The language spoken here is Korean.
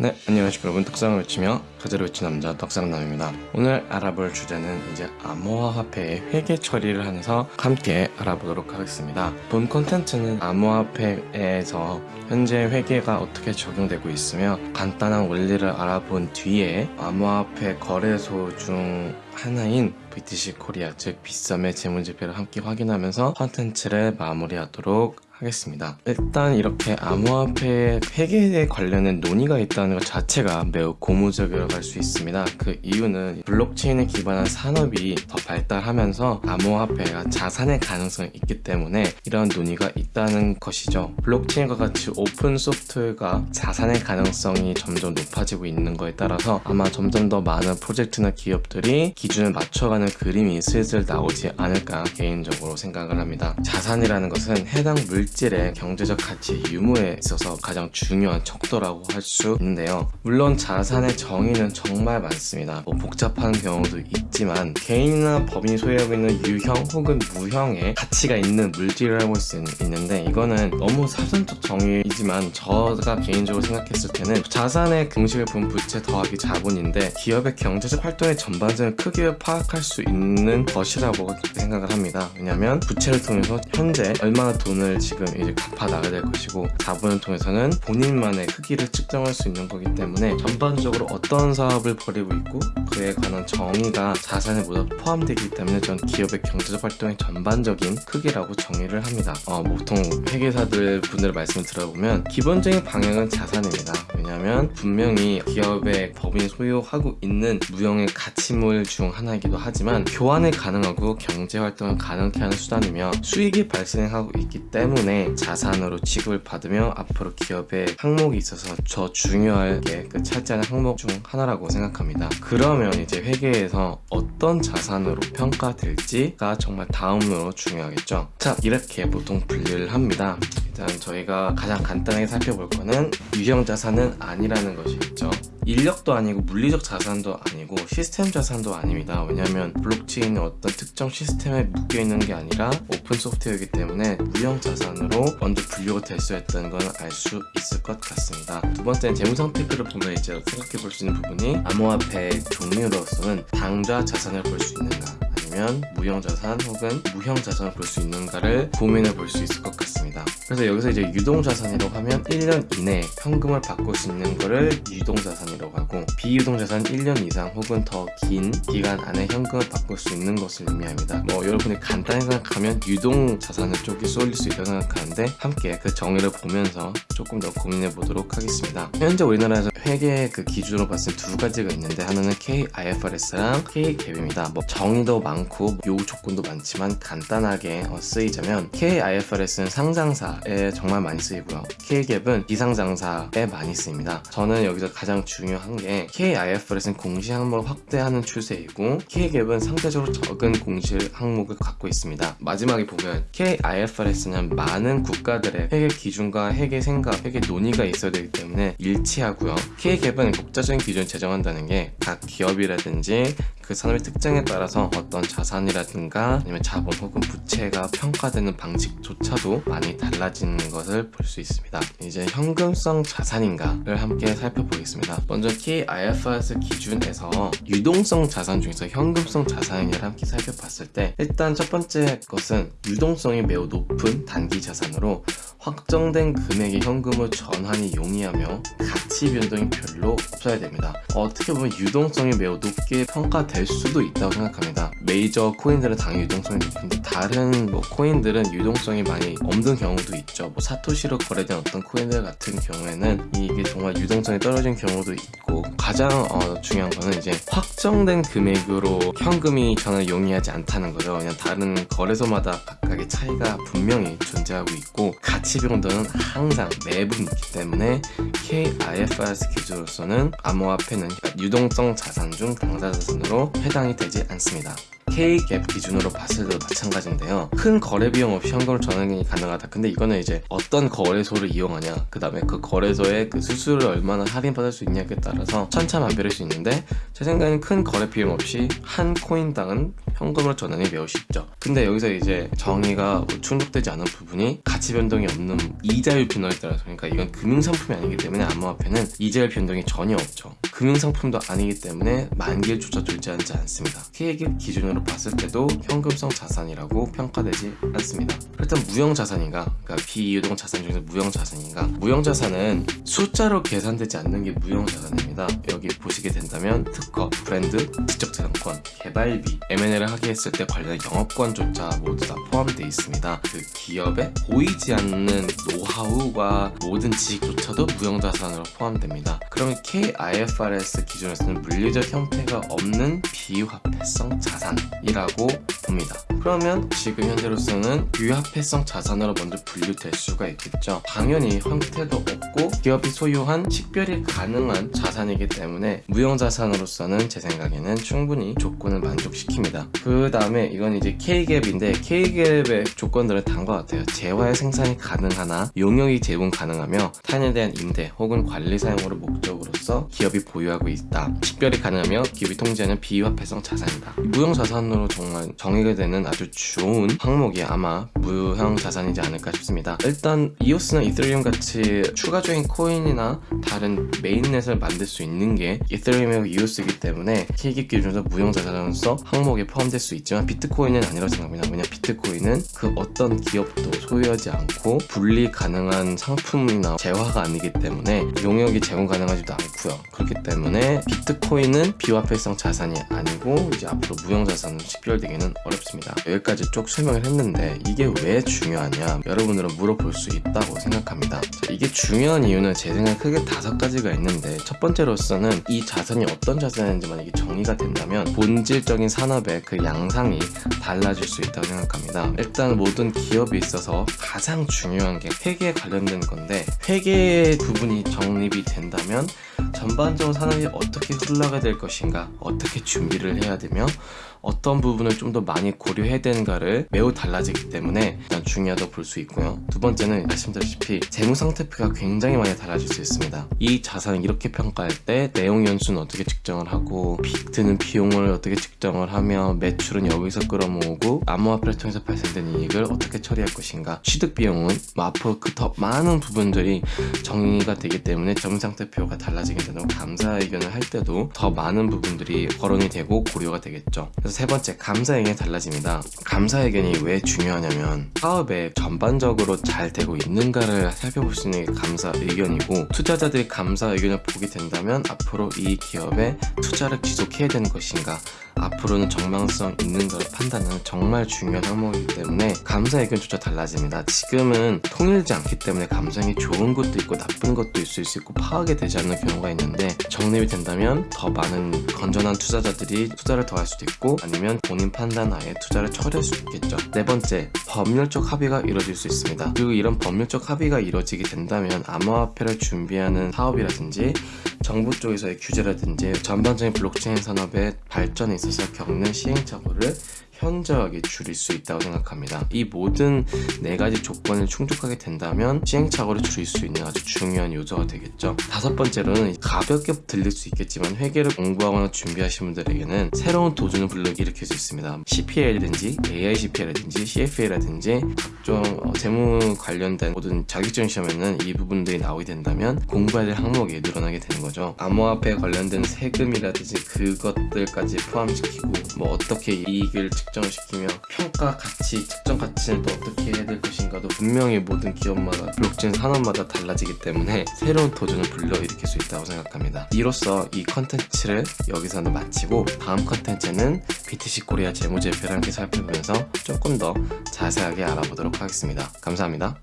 네, 안녕하십니까 여러분. 떡상을 외치며 가즈아를 외친 남자 떡상남입니다. 오늘 알아볼 주제는 이제 암호화 화폐의 회계 처리를 하면서 함께 알아보도록 하겠습니다. 본 콘텐츠는 암호화폐에서 현재 회계가 어떻게 적용되고 있으며 간단한 원리를 알아본 뒤에 암호화폐 거래소 중 하나인 BTC 코리아 즉 빗썸의 재무제표를 함께 확인하면서 콘텐츠를 마무리하도록 하겠습니다. 일단 이렇게 암호화폐 회계에 관련된 논의가 있다는 것 자체가 매우 고무적이라고 할 수 있습니다. 그 이유는 블록체인에 기반한 산업이 더 발달하면서 암호화폐가 자산의 가능성이 있기 때문에 이런 논의가 있다는 것이죠. 블록체인과 같이 오픈 소프트웨어가 자산의 가능성이 점점 높아지고 있는 거에 따라서 아마 점점 더 많은 프로젝트나 기업들이 기준을 맞춰가는 그림이 슬슬 나오지 않을까 개인적으로 생각을 합니다. 자산이라는 것은 해당 물 물질의 경제적 가치 유무에 있어서 가장 중요한 척도라고 할 수 있는데요. 물론 자산의 정의는 정말 많습니다. 뭐 복잡한 경우도 있지만 개인이나 법인이 소유하고 있는 유형 혹은 무형의 가치가 있는 물질을 알 수 있는데 이거는 너무 사전적 정의이지만 저가 개인적으로 생각했을 때는 자산의 공식을 보면 부채 더하기 자본인데 기업의 경제적 활동의 전반적인 크기를 파악할 수 있는 것이라고 생각을 합니다. 왜냐하면 부채를 통해서 현재 얼마나 돈을 지금 지금 이제 갚아 나가야 될 것이고 자본을 통해서는 본인만의 크기를 측정할 수 있는 거기 때문에 전반적으로 어떤 사업을 벌이고 있고 그에 관한 정의가 자산에 모두 포함되기 때문에 전 기업의 경제적 활동의 전반적인 크기라고 정의를 합니다. 어, 보통 회계사들 분들 말씀을 들어보면 기본적인 방향은 자산입니다. 왜냐하면 분명히 기업의 법인이 소유하고 있는 무형의 가치물 중 하나이기도 하지만 교환이 가능하고 경제활동을 가능케 하는 수단이며 수익이 발생하고 있기 때문에 때문에 자산으로 취급을 받으며 앞으로 기업의 항목이 있어서 더 중요하게 그 차지하는 항목 중 하나라고 생각합니다. 그러면 이제 회계에서 어떤 자산으로 평가될지가 정말 다음으로 중요하겠죠? 자 이렇게 보통 분류를 합니다. 일단 저희가 가장 간단하게 살펴볼 거는 유형 자산은 아니라는 것이겠죠 인력도 아니고 물리적 자산도 아니고 시스템 자산도 아닙니다. 왜냐하면 블록체인은 어떤 특정 시스템에 묶여있는 게 아니라 오픈 소프트웨어이기 때문에 무형 자산으로 먼저 분류가 될 수 있다는 건 알 수 있을 것 같습니다. 두 번째는 재무상 태그를 보면 이제 생각해 볼 수 있는 부분이 암호화폐 종류로서는 당좌 자산을 볼 수 있는가 아니면 무형자산 혹은 무형자산을 볼 수 있는가를 고민해 볼 수 있을 것 같습니다. 그래서 여기서 이제 유동자산이라고 하면 1년 이내에 현금을 바꿀 수 있는 거를 유동자산이라고 하고 비유동자산 1년 이상 혹은 더 긴 기간 안에 현금을 바꿀 수 있는 것을 의미합니다. 뭐 여러분이 간단히 생각하면 유동자산을 쪽이 쏠릴 수 있다고 생각하는데 함께 그 정의를 보면서 조금 더 고민해 보도록 하겠습니다. 현재 우리나라에서 회계 그 기준으로 봤을 때 두 가지가 있는데 하나는 KIFRS랑 KGAP입니다. 뭐 정의도 많고 요구 조건도 많지만 간단하게 어, 쓰이자면 KIFRS는 상장사에 정말 많이 쓰이고요. KGAP은 비상장사에 많이 쓰입니다. 저는 여기서 가장 중요한 게 KIFRS는 공시 항목을 확대하는 추세이고 KGAP은 상대적으로 적은 공시 항목을 갖고 있습니다. 마지막에 보면 KIFRS는 많은 국가들의 회계 기준과 회계 생각, 회계 논의가 있어야 되기 때문에 일치하고요. KGAP은 국제적인 기준을 제정한다는 게 각 기업이라든지 그 산업의 특징에 따라서 어떤 자산이라든가 아니면 자본 혹은 부채가 평가되는 방식조차도 많이 달라지는 것을 볼 수 있습니다. 이제 현금성 자산인가를 함께 살펴보겠습니다. 먼저 KIFRS 기준에서 유동성 자산 중에서 현금성 자산이냐를 함께 살펴봤을 때 일단 첫 번째 것은 유동성이 매우 높은 단기 자산으로 확정된 금액의 현금을 전환이 용이하며 가치 변동이 별로 없어야 됩니다. 어떻게 보면 유동성이 매우 높게 평가 될 수도 있다고 생각합니다. 메이저 코인들은 당연히 유동성이 높은데 다른 뭐 코인들은 유동성이 많이 없는 경우도 있죠. 뭐 사토시로 거래된 어떤 코인들 같은 경우에는 이게 정말 유동성이 떨어진 경우도 있고 가장 어, 중요한 거는 이제 확정된 금액으로 현금이 전환 용이하지 않다는 거죠. 그냥 다른 거래소마다 각각의 차이가 분명히 존재하고 있고 가치 변동은 항상 매분 있기 때문에 KIFRS 기준으로서는 암호화폐는 유동성 자산 중 당사 자산으로 해당이 되지 않습니다 K갭 기준으로 봤을 때도 마찬가지인데요. 큰 거래 비용 없이 현금을 전환이 가능하다. 근데 이거는 이제 어떤 거래소를 이용하냐, 그 다음에 그 거래소의 그 수수료를 얼마나 할인받을 수 있냐에 따라서 천차만별일 수 있는데 제 생각에는 큰 거래 비용 없이 한 코인당은 현금으로 전환이 매우 쉽죠. 근데 여기서 이제 정의가 뭐 충족되지 않은 부분이 가치 변동이 없는 이자율 변동에 따라서 그러니까 이건 금융상품이 아니기 때문에 암호화폐는 이자율 변동이 전혀 없죠. 금융상품도 아니기 때문에 만기일조차 존재하지 않습니다. K액 기준으로 봤을 때도 현금성 자산이라고 평가되지 않습니다. 일단 무형자산인가? 그러니까 비이동 자산 중에서 무형자산인가? 무형자산은 숫자로 계산되지 않는 게 무형자산입니다. 여기 보시게 된다면 특허, 브랜드, 지적재산권, 개발비, M&A를 하게 했을 때 관련 영업권조차 모두 다 포함되어 있습니다. 그 기업에 보이지 않는 노하우와 모든 지식조차도 무형자산으로 포함됩니다. 그러면 KIFRS 기준에서는 물리적 형태가 없는 비화폐성 자산이라고 봅니다. 그러면 지금 현재로서는 비화폐성 자산으로 먼저 분류될 수가 있겠죠. 당연히 형태도 없고 기업이 소유한 식별이 가능한 자산이기 때문에 무형자산으로서는 제 생각에는 충분히 조건을 만족시킵니다. 그 다음에 이건 이제 K갭인데 K갭의 조건들은 다음과 같아요. 재화의 생산이 가능하나 용역이 제공 가능하며 타인에 대한 임대 혹은 관리 사용으로 목적으로서 기업이 보유 하고 있다. 식별이 가능하며 기업이 통제하는 비화폐성 자산이다. 무형자산으로 정말 정의가 되는 아주 좋은 항목이 아마 무형자산이지 않을까 싶습니다. 일단 이오스나 이더리움 같이 추가 적인 코인이나 다른 메인넷을 만들 수 있는 게 이더리움이고 이오스이기 때문에 K갭 기준에서 무형자산으로서 항목에 포함될 수 있지만 비트코인은 아니라고 생각합니다. 왜냐 비트코인은 그 어떤 기업도 소유하지 않고 분리 가능한 상품이나 재화가 아니기 때문에 용역이 제공 가능하지도 않고요. 그렇기 때문에 비트코인은 비화폐성 자산이 아니고 이제 앞으로 무형자산으로 식별되기는 어렵습니다. 여기까지 쭉 설명을 했는데 이게 왜 중요하냐 여러분들은 물어볼 수 있다고 생각합니다. 자, 이게 중요한 이유는 제 생각에 크게 다섯 가지가 있는데 첫 번째로서는 이 자산이 어떤 자산인지만 이게 정의가 된다면 본질적인 산업의 그 양상이 달라질 수 있다고 생각합니다. 일단 모든 기업에 있어서 가장 중요한 게 회계에 관련된 건데 회계 부분이 정립이 된다면 전반적으로 산업이 어떻게 흘러가야 될 것인가 어떻게 준비를 해야 되며 어떤 부분을 좀 더 많이 고려해야 되는가를 매우 달라지기 때문에 일단 중요하다고 볼 수 있고요. 두 번째는 말씀드렸다시피 재무 상태표가 굉장히 많이 달라질 수 있습니다. 이 자산을 이렇게 평가할 때 내용 연수는 어떻게 측정을 하고 비, 드는 비용을 어떻게 측정을 하며 매출은 여기서 끌어모으고 암호화폐를 통해서 발생된 이익을 어떻게 처리할 것인가 취득 비용은 뭐 앞으로 그 더 많은 부분들이 정의가 되기 때문에 재무 상태표가 달라지게 되는 감사 의견을 할 때도 더 많은 부분들이 거론이 되고 고려가 되겠죠 그래서 세 번째 감사 의견이 달라집니다. 감사 의견이 왜 중요하냐면 사업에 전반적으로 잘 되고 있는가를 살펴볼 수 있는 게 감사 의견이고 투자자들이 감사 의견을 보게 된다면 앞으로 이 기업에 투자를 지속해야 되는 것인가 앞으로는 정망성 있는가를 판단하는 정말 중요한 항목이기 때문에 감사 의견조차 달라집니다. 지금은 통일지 않기 때문에 감상이 좋은 것도 있고 나쁜 것도 있을 수 있고 파악이 되지 않는 경우가 있는데 정립이 된다면 더 많은 건전한 투자자들이 투자를 더 할 수도 있고 아니면 본인 판단 하에 투자를 처리할 수 있겠죠. 네 번째, 법률적 합의가 이루어질 수 있습니다. 그리고 이런 법률적 합의가 이루어지게 된다면 암호화폐를 준비하는 사업이라든지 정부 쪽에서의 규제라든지 전반적인 블록체인 산업의 발전에 있어 서 겪는 시행착오를 현저하게 줄일 수 있다고 생각합니다. 이 모든 네 가지 조건을 충족하게 된다면 시행착오를 줄일 수 있는 아주 중요한 요소가 되겠죠. 다섯 번째로는 가볍게 들릴 수 있겠지만 회계를 공부하거나 준비하시는 분들에게는 새로운 도전을 불러일으킬 수 있습니다. CPA라든지 AICPA라든지 CFA라든지 각종 어, 재무 관련된 모든 자격증 시험에는 이 부분들이 나오게 된다면 공부해야 될 항목이 늘어나게 되는 거죠. 암호화폐 관련된 세금이라든지 그것들까지 포함시키고 뭐 어떻게 이익을 측정을 시키며 평가 가치, 측정 가치는 또 어떻게 해야 될 것인가도 분명히 모든 기업마다 블록체인 산업마다 달라지기 때문에 새로운 도전을 불러일으킬 수 있다고 생각합니다. 이로써 이 컨텐츠를 여기서는 마치고 다음 컨텐츠는 BTC 코리아 재무제표를 함께 살펴보면서 조금 더 자세하게 알아보도록 하겠습니다. 감사합니다.